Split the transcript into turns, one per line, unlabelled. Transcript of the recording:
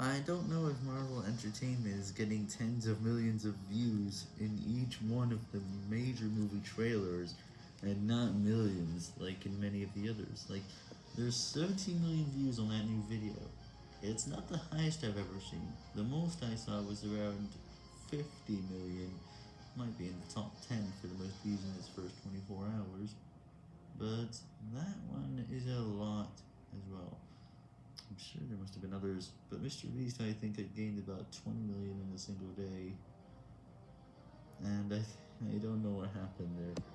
I don't know if Marvel Entertainment is getting tens of millions of views in each one of the major movie trailers, and not millions, like in many of the others. Like, there's 17 million views on that new video. It's not the highest I've ever seen. The most I saw was around 50 million. Might be in the top 10 for the most views in its first 24 hours. But that one is a lot as well. I'm sure there must have been others, but Mr. Beast I think had gained about 20 million in a single day. And I, I don't know what happened there.